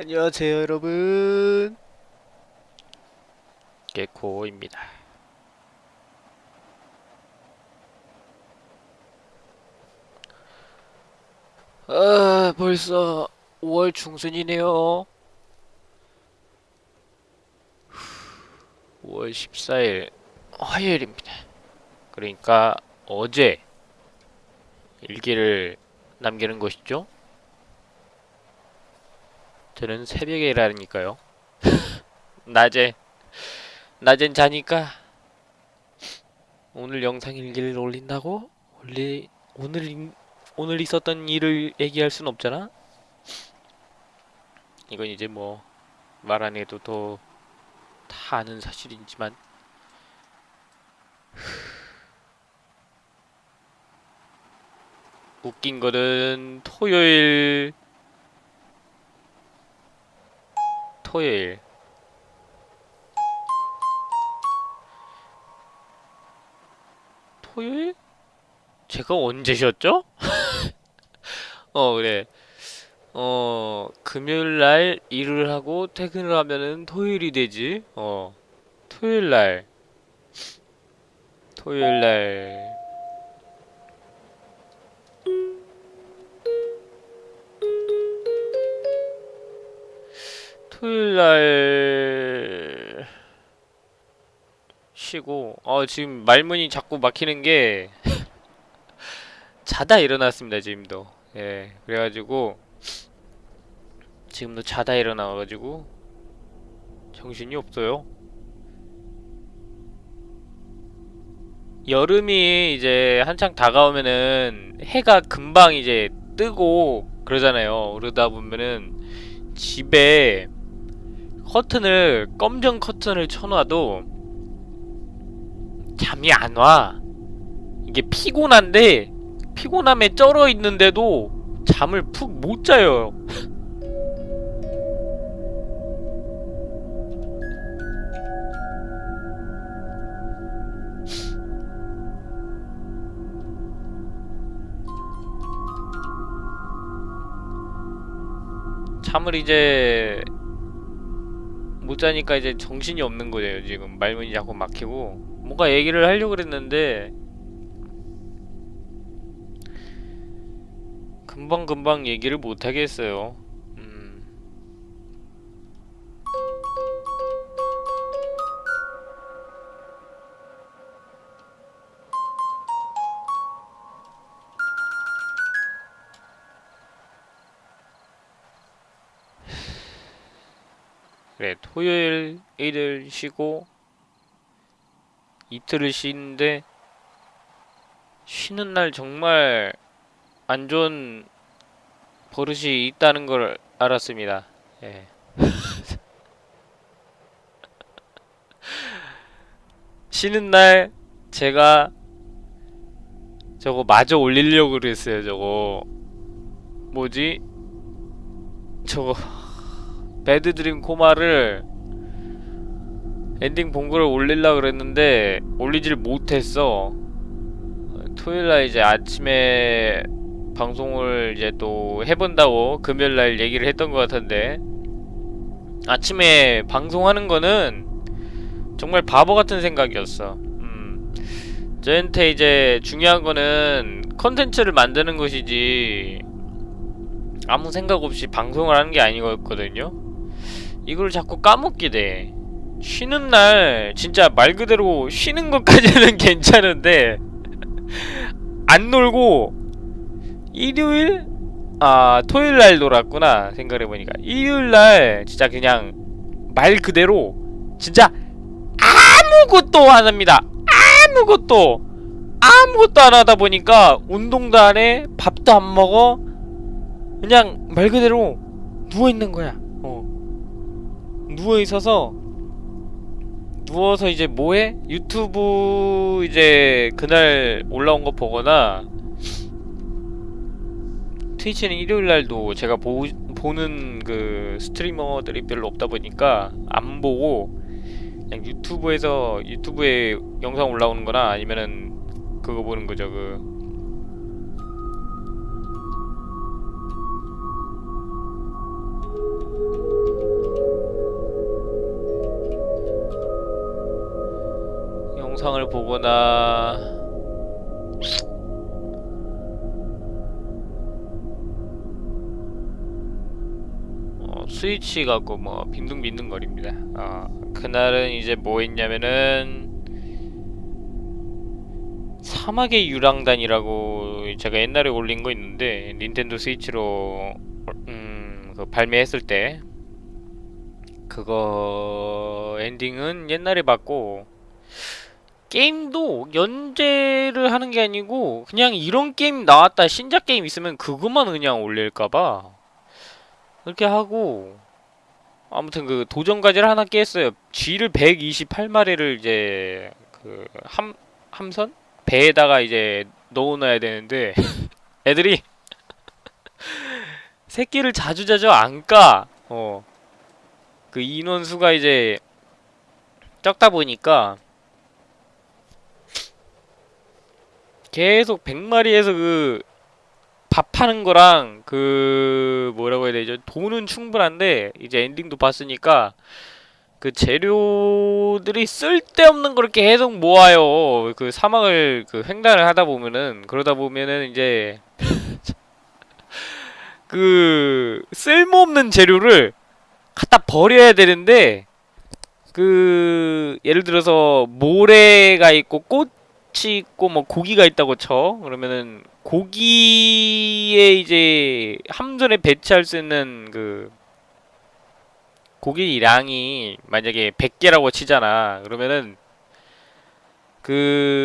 안녕하세요 여러분. 개코입니다. 아 벌써 5월 중순이네요. 5월 14일 화요일입니다. 그러니까 어제 일기를 남기는 것이죠 저는 새벽에 일하니까요. 낮에 낮엔 자니까 오늘 영상 일기를 올린다고 올리 오늘 인- 오늘 있었던 일을 얘기할 순 없잖아. 이건 이제 뭐 말 안 해도 더 다 아는 사실이지만 웃긴 거는 토요일 토요일. 토요일? 제가 언제 쉬었죠? 어 그래. 어 금요일날 일을 하고 퇴근을 하면은 토요일이 되지. 어 토요일날. 토요일날 토요일날 쉬고 어 지금 말문이 자꾸 막히는 게 자다 일어났습니다 지금도. 예 그래가지고 지금도 자다 일어나가지고 정신이 없어요. 여름이 이제 한창 다가오면은 해가 금방 이제 뜨고 그러잖아요. 그러다 보면은 집에 커튼을 검정 커튼을 쳐놔도 잠이 안 와. 이게 피곤한데 피곤함에 쩔어 있는데도 잠을 푹 못 자요. 잠을 이제 못 자니까 이제 정신이 없는 거예요. 지금 말문이 자꾸 막히고. 뭔가 얘기를 하려고 그랬는데 금방금방 얘기를 못 하겠어요 그래 토요일 일을 쉬고 이틀을 쉬는데 쉬는 날 정말 안 좋은 버릇이 있다는 걸 알았습니다. 예. 쉬는 날 제가 저거 마저 올리려고 그랬어요. 저거 뭐지? 저거 Bad Dream Coma를 엔딩 본거를 올리려 그랬는데 올리질 못했어. 토요일날 이제 아침에 방송을 이제 또 해본다고 금요일날 얘기를 했던 것 같은데 아침에 방송하는 거는 정말 바보 같은 생각이었어. 음. 저한테 이제 중요한 거는 컨텐츠를 만드는 것이지 아무 생각 없이 방송을 하는 게 아니거든요. 이걸 자꾸 까먹게 돼. 쉬는 날 진짜 말 그대로 쉬는 것까지는 괜찮은데 안 놀고 일요일 아 토요일 날 놀았구나 생각해 보니까 일요일 날 진짜 그냥 말 그대로 진짜 아무것도 안 합니다. 아무것도 아무것도 안 하다 보니까 운동도 안 해, 밥도 안 먹어. 그냥 말 그대로 누워 있는 거야. 어. 누워 있어서 누워서 이제 뭐해? 유튜브 이제 그날 올라온 거 보거나 트위치는 일요일 날도 제가 보, 보는 그 스트리머들이 별로 없다 보니까 안 보고 그냥 유튜브에서 유튜브에 영상 올라오는 거나 아니면은 그거 보는 거죠 그 영상을 보거나 어, 스위치 갖고 뭐 빈둥빈둥거립니다. 어, 그날은 이제 뭐 했냐면은 사막의 유랑단이라고 제가 옛날에 올린 거 있는데 닌텐도 스위치로 음, 그 발매했을 때 그거 엔딩은 옛날에 봤고 게임도 연재를 하는 게 아니고 그냥 이런 게임 나왔다 신작 게임 있으면 그것만 그냥 올릴까봐 그렇게 하고 아무튼 그 도전과제를 하나 깼어요 쥐를 128마리를 이제 그 함, 함선? 배에다가 이제 넣어놔야 되는데 애들이 새끼를 자주자주 안 까. 어. 그 인원수가 이제 적다 보니까 계속 100마리에서 그 밥하는 거랑 그 뭐라고 해야 되죠? 돈은 충분한데 이제 엔딩도 봤으니까 그 재료들이 쓸데없는 걸 계속 모아요. 그 사막을 그 횡단을 하다 보면은 그러다 보면은 이제 그 쓸모없는 재료를 갖다 버려야 되는데 그 예를 들어서 모래가 있고 꽃 이 있고 뭐 고기가 있다고 쳐. 그러면은 고기에 이제 함선에 배치할 수 있는 그 고기량이 만약에 100개라고 치잖아. 그러면은 그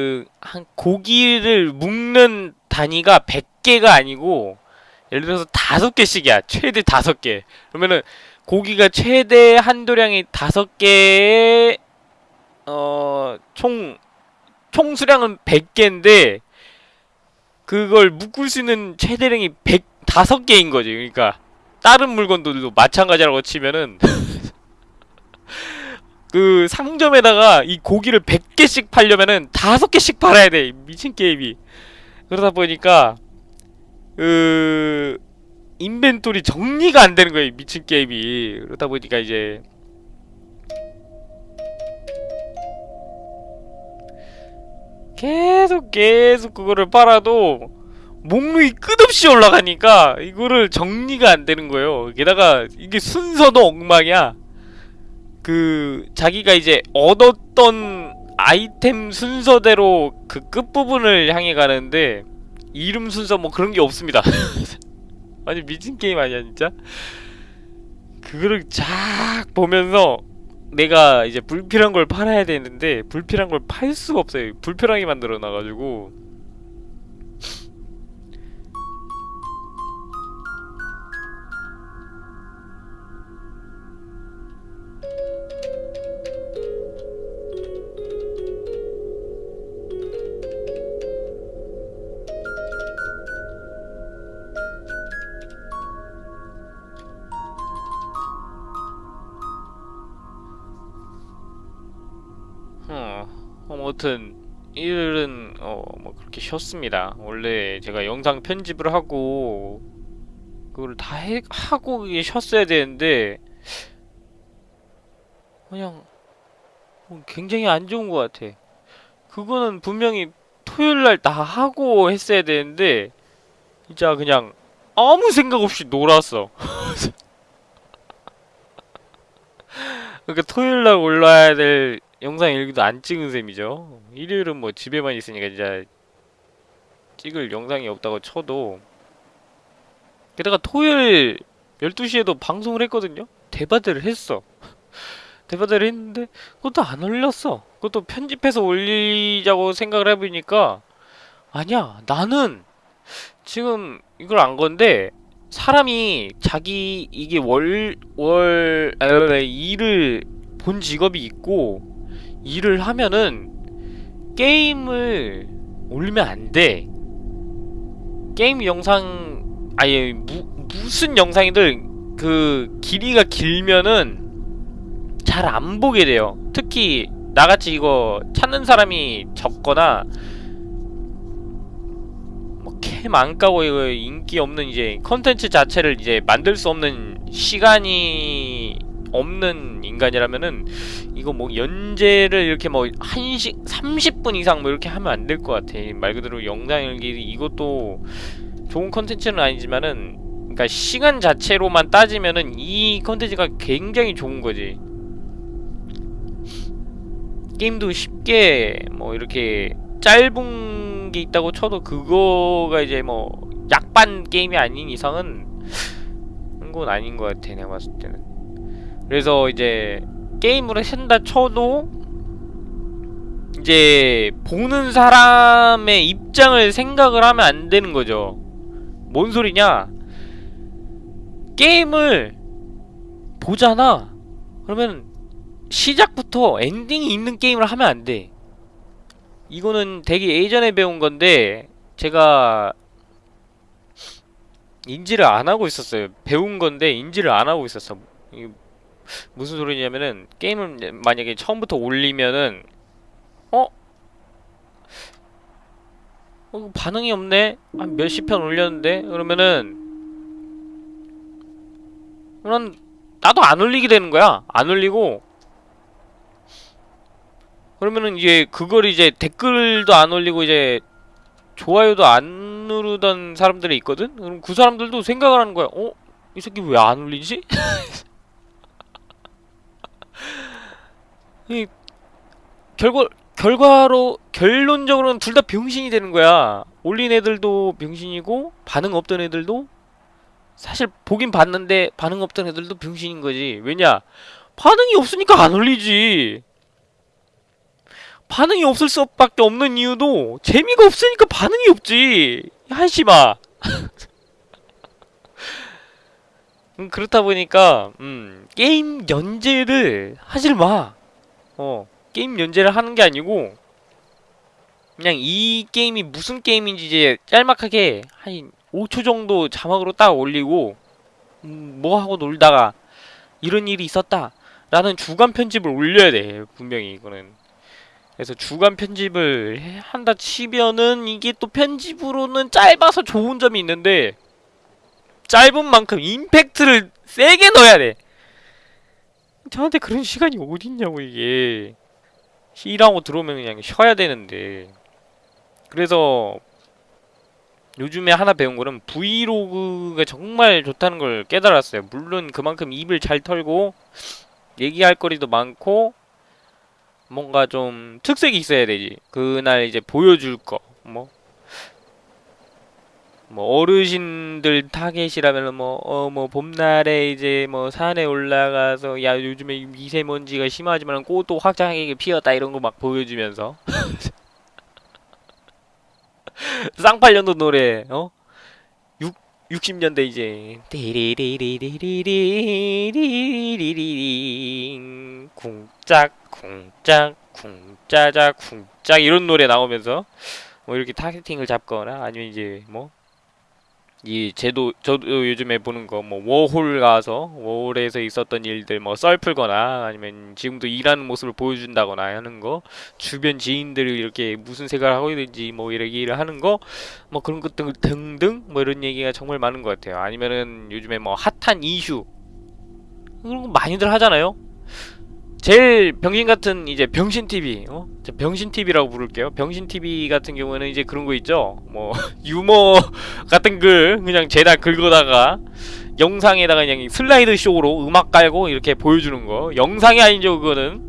한 고기를 묶는 단위가 100개가 아니고 예를 들어서 다섯 개씩이야. 최대 다섯 개. 그러면은 고기가 최대 한도량이 다섯 개의 어총 총 수량은 100개인데 그걸 묶을 수 있는 최대량이 100 다섯 개인 거지. 그러니까 다른 물건들도 마찬가지라고 치면은 그 상점에다가 이 고기를 100개씩 팔려면은 다섯 개씩 팔아야 돼 미친 게임이. 그러다 보니까 그 인벤토리 정리가 안 되는 거예요 미친 게임이. 그러다 보니까 이제 계속 계속 그거를 팔아도 목록이 끝없이 올라가니까 이거를 정리가 안 되는 거예요 게다가 이게 순서도 엉망이야 그 자기가 이제 얻었던 아이템 순서대로 그 끝부분을 향해 가는데 이름 순서 뭐 그런 게 없습니다. 아니 미친 게임 아니야 진짜? 그거를 쫙 보면서 내가 이제 불필요한 걸 팔아야 되는데 불필요한 걸 팔 수가 없어요. 불편하게 만들어 놔가지고 일은 어 뭐 그렇게 쉬었습니다. 원래 제가 영상 편집을 하고 그걸 다 해, 하고 쉬었어야 되는데 그냥 뭐 굉장히 안 좋은 것 같아. 그거는 분명히 토요일 날 다 하고 했어야 되는데 진짜 그냥 아무 생각 없이 놀았어. 그러니까 토요일 날 올라야 될 영상 일기도 안 찍은 셈이죠. 일요일은 뭐 집에만 있으니까 진짜 찍을 영상이 없다고 쳐도 게다가 토요일 12시에도 방송을 했거든요. 대바대를 했어. 대바대를 했는데 그것도 안 올렸어. 그것도 편집해서 올리자고 생각을 해보니까 아니야 나는 지금 이걸 안 건데 사람이 자기 이게 월, 월, 아, 일을 본 직업이 있고 일을 하면은 게임을 올리면 안 돼. 게임 영상 아예 무, 무슨 영상이든 그 길이가 길면은 잘 안 보게 돼요. 특히 나같이 이거 찾는 사람이 적거나 뭐캠안 까고 이거 인기 없는 이제 컨텐츠 자체를 이제 만들 수 없는 시간이 없는 인간이라면은 이거 뭐 연재를 이렇게 뭐 1시 30분 이상 뭐 이렇게 하면 안 될 것 같아. 말 그대로 영상 일기 이것도 좋은 컨텐츠는 아니지만은 그러니까 시간 자체로만 따지면은 이 컨텐츠가 굉장히 좋은 거지. 게임도 쉽게 뭐 이렇게 짧은 게 있다고 쳐도 그거가 이제 뭐 약반 게임이 아닌 이상은 그건 아닌 것 같아 내가 봤을 때는 그래서 이제 게임을 한다 쳐도 이제 보는 사람의 입장을 생각을 하면 안 되는 거죠 뭔 소리냐 게임을 보잖아 그러면 시작부터 엔딩이 있는 게임을 하면 안 돼. 이거는 되게 예전에 배운 건데 제가 인지를 안 하고 있었어요. 배운 건데 인지를 안 하고 있었어. 무슨 소리냐면은 게임을 만약에 처음부터 올리면은 어? 어 반응이 없네. 한 몇십 편 올렸는데 그러면은 그럼 나도 안 올리게 되는 거야. 안 올리고 그러면은 이제 그걸 이제 댓글도 안 올리고 이제 좋아요도 안 누르던 사람들이 있거든? 그럼 그 사람들도 생각을 하는 거야. 어? 이 새끼 왜 안 올리지? 이 결과 결과로 결론적으로는 둘 다 병신이 되는 거야. 올린 애들도 병신이고 반응 없던 애들도 사실 보긴 봤는데 반응 없던 애들도 병신인 거지. 왜냐? 반응이 없으니까 안 올리지. 반응이 없을 수밖에 없는 이유도 재미가 없으니까 반응이 없지 한심아 음, 그렇다 보니까 음, 게임 연재를 하질 마 어, 게임 연재를 하는 게 아니고 그냥 이 게임이 무슨 게임인지 이제 짤막하게 한 5초 정도 자막으로 딱 올리고 음, 뭐 하고 놀다가 이런 일이 있었다 라는 주간 편집을 올려야 돼 분명히 이거는 그래서 주간 편집을 해- 한다 치면은 이게 또 편집으로는 짧아서 좋은 점이 있는데 짧은 만큼 임팩트를 세게 넣어야 돼. 저한테 그런 시간이 어딨냐고 이게 일하고 들어오면 그냥 쉬어야 되는데 그래서 요즘에 하나 배운 거는 브이로그가 정말 좋다는 걸 깨달았어요. 물론 그만큼 입을 잘 털고 얘기할 거리도 많고 뭔가 좀 특색이 있어야 되지. 그날 이제 보여줄 거. 뭐. 뭐 어르신들 타겟이라면 뭐 어 뭐 봄날에 이제 뭐 산에 올라가서 야 요즘에 미세먼지가 심하지만 꽃도 화창하게 피었다 이런 거 막 보여주면서. 쌍팔년도 노래 어? 6, 60년대 이제. 띠리리리리리리리리리 쿵짝 쿵짝 쿵짜자 쿵짝 이런 노래 나오면서 뭐 이렇게 타겟팅을 잡거나 아니면 이제 뭐 이 제도 저도 요즘에 보는 거 뭐 워홀 가서 워홀에서 있었던 일들 뭐 썰 풀거나 아니면 지금도 일하는 모습을 보여준다거나 하는 거 주변 지인들이 이렇게 무슨 생각을 하고 있는지 뭐 이렇게 일을 하는 거 뭐 그런 것들 등등 뭐 이런 얘기가 정말 많은 것 같아요. 아니면은 요즘에 뭐 핫한 이슈 그런 거 많이들 하잖아요 제일 병신 같은 이제 병신 TV 어? 저 병신 TV라고 부를게요. 병신 TV 같은 경우에는 이제 그런 거 있죠. 뭐 유머 같은 글 그냥 죄다 긁어다가 영상에다가 그냥 슬라이드 쇼로 음악 깔고 이렇게 보여주는 거. 영상이 아니죠 그거는.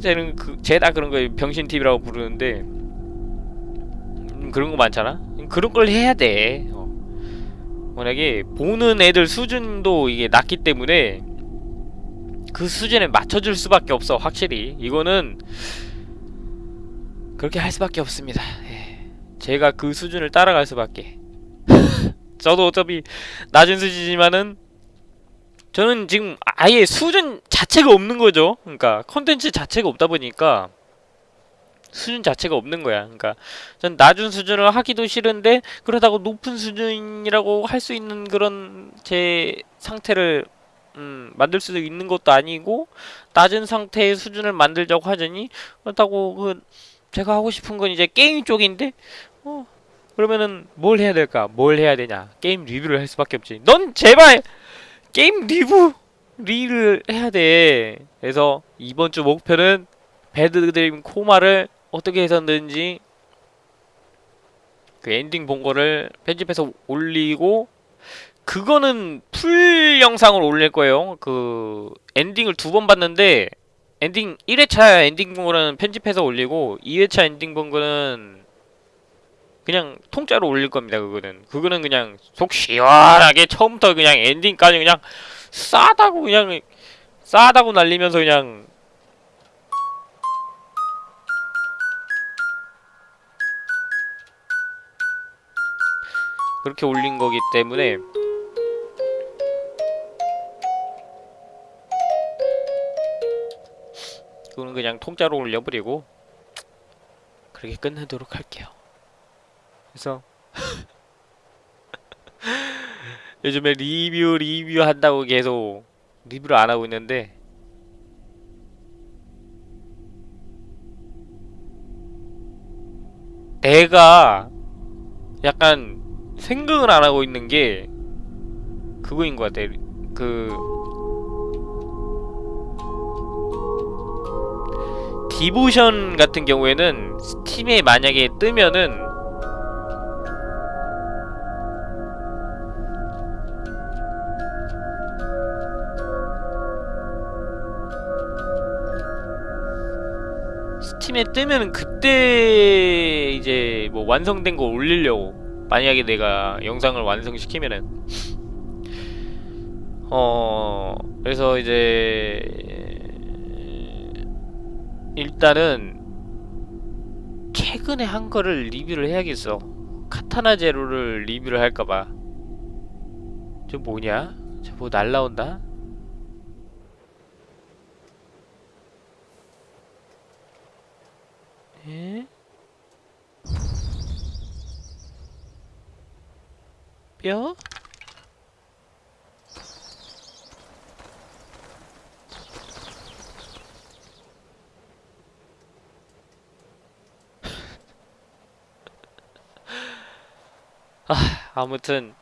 쟤는 그 죄다 그런 거 병신 TV라고 부르는데 음, 그런 거 많잖아. 그런 걸 해야 돼. 어. 만약에 보는 애들 수준도 이게 낮기 때문에 그 수준에 맞춰줄 수밖에 없어 확실히. 이거는 그렇게 할 수밖에 없습니다. 예. 제가 그 수준을 따라갈 수밖에. 저도 어차피 낮은 수준이지만은 저는 지금 아예 수준 자체가 없는 거죠. 그러니까 컨텐츠 자체가 없다 보니까 수준 자체가 없는 거야. 그러니까 전 낮은 수준을 하기도 싫은데 그러다가 높은 수준이라고 할 수 있는 그런 제 상태를 음, 만들 수도 있는 것도 아니고 낮은 상태의 수준을 만들자고 하자니 그렇다고 그 제가 하고 싶은 건 이제 게임 쪽인데 어 그러면은 뭘 해야 될까? 뭘 해야 되냐? 게임 리뷰를 할 수밖에 없지. 넌 제발 게임 리뷰 리를 해야 돼. 그래서 이번 주 목표는 Bad Dream Coma를 어떻게 해서든지 그 엔딩 본 거를 편집해서 올리고 그거는 풀 영상을 올릴 거예요. 그 엔딩을 두 번 봤는데 엔딩 1회차 엔딩 본 거는 편집해서 올리고 2회차 엔딩 본 거는 그냥 통짜로 올릴 겁니다. 그거는 그거는 그냥 속 시원하게 처음부터 그냥 엔딩까지 그냥 싸다고 그냥 싸다고 날리면서 그냥 그렇게 올린 거기 때문에 그거는 그냥 통짜로 올려버리고 그렇게 끝내도록 할게요. 그래서 요즘에 리뷰 리뷰 한다고 계속 리뷰를 안 하고 있는데 내가 약간 생각을 안 하고 있는 게 그거인 것 같아. 그 디보션 같은 경우에는 스팀에 만약에 뜨면은 스팀에 뜨면은 그때 이제 뭐 완성된 거 올리려고 만약에 내가 영상을 완성시키면은. 어 그래서 이제 일단은 최근에 한 거를 리뷰를 해야겠어 카타나 제로를 리뷰를 할까봐 저 뭐냐? 저뭐 날라온다? 에? 뼈? 아, 아무튼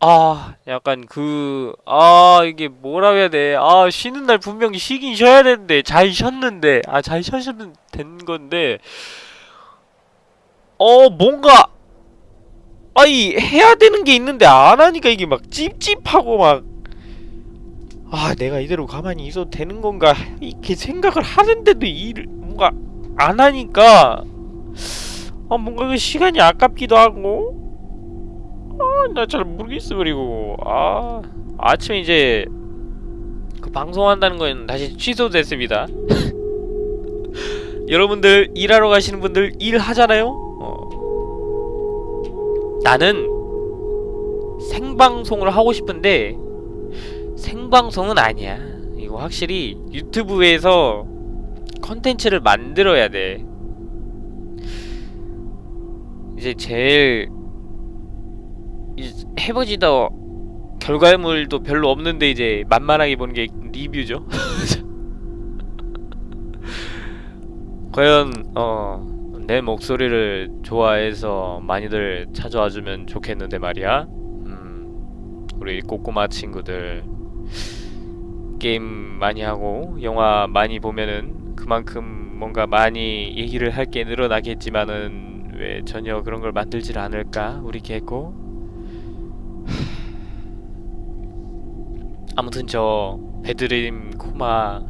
아, 약간 그, 아, 이게 뭐라 해야 돼. 아, 쉬는 날 분명히 쉬긴 쉬어야 되는데, 잘 쉬었는데, 아, 잘 쉬었으면 된 건데, 어, 뭔가, 아이, 해야 되는 게 있는데, 안 하니까 이게 막 찝찝하고 막, 아, 내가 이대로 가만히 있어도 되는 건가, 이렇게 생각을 하는데도 일을, 뭔가, 안 하니까, 아, 뭔가 그 시간이 아깝기도 하고, 나잘 모르겠어 그리고. 아 아침에 이제 그 방송한다는 건 다시 취소됐습니다. 여러분들 일하러 가시는 분들 일하잖아요? 어. 나는 생방송을 하고 싶은데 생방송은 아니야 이거 확실히 유튜브에서 컨텐츠를 만들어야 돼 이제 제일 해보지도 결과물도 별로 없는데 이제 만만하게 보는 게 리뷰죠. 과연 어 내 목소리를 좋아해서 많이들 찾아와주면 좋겠는데 말이야. 음 우리 꼬꼬마 친구들 게임 많이 하고 영화 많이 보면은 그만큼 뭔가 많이 얘기를 할 게 늘어나겠지만은 왜 전혀 그런 걸 만들질 않을까 우리 개코 아무튼 저 배드림 코마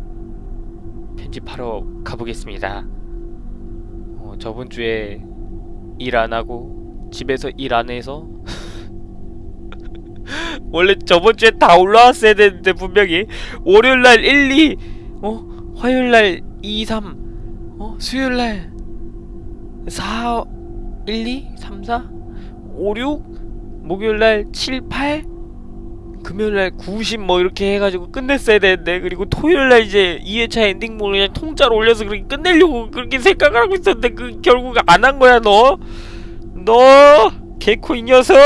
편집하러 가보겠습니다. 어, 저번 주에 일 안 하고 집에서 일 안 해서 원래 저번 주에 다 올라왔어야 되는데 분명히 월요일날 1, 2, 어? 화요일날 2, 3, 어? 수요일날 4, 1, 2, 3, 4, 5, 6, 목요일날 7, 8 금요일날 90 뭐 이렇게 해가지고 끝냈어야 되는데 그리고 토요일날 이제 2회차 엔딩곡을 그냥 통짜로 올려서 그렇게 끝내려고 그렇게 생각을 하고 있었는데 그 결국 안 한 거야 너? 너 개코 이 녀석!